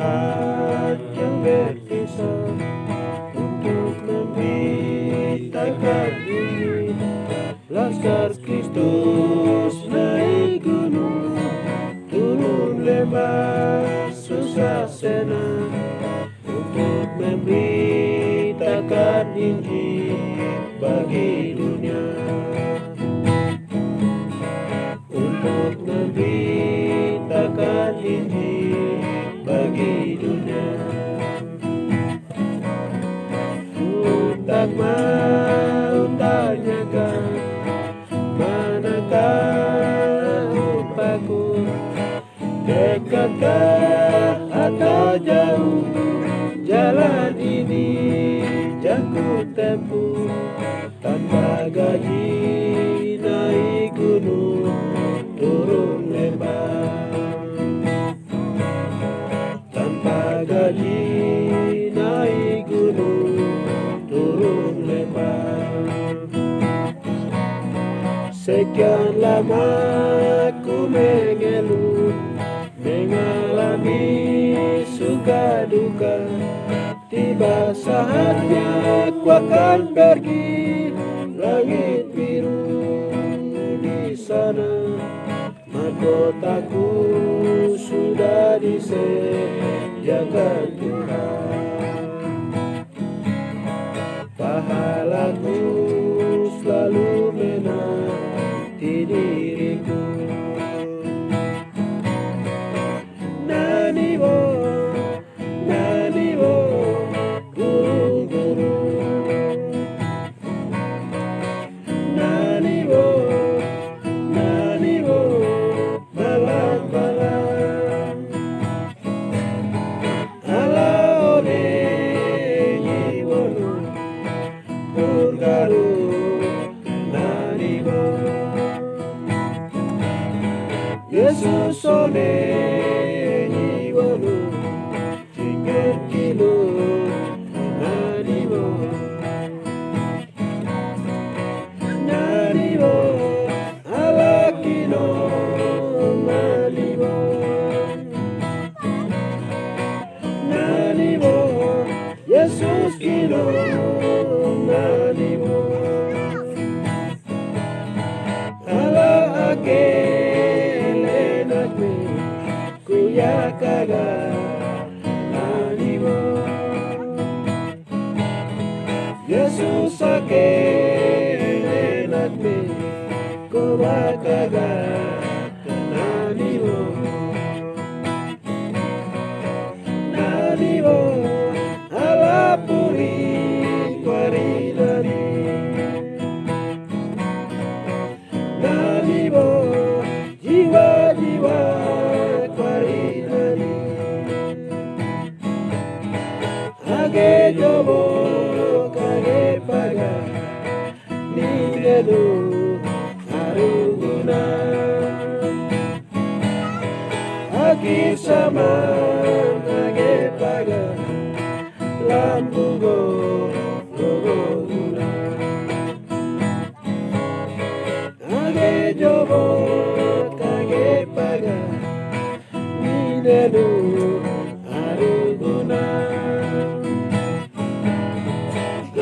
saat yang berpisah untuk memberitakan ini Laskar Kristus naik gunung turun lembah susah senang untuk memberitakan Injil bagi dunia upahku dekatkah atau jauh jalan ini jangkut tempuh. Tanpa gaji naik gunung turun lembah tanpa gaji naik gunung turun lembah sekian lama mengeluh mengalami suka duka. Tiba saatnya ku akan pergi langit biru di sana. Mahkotaku sudah disediakan Yesu sole ni walu Tiket kilo Naribo Naribo Alakino Malibo Naribo Jesus kilo cagar la vivo. Jesús aquel que yo voy cagué paga ni de du aruguna aquí sama cagué paga lambugo logoruna cagué yo voy paga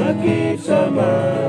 nakikisama.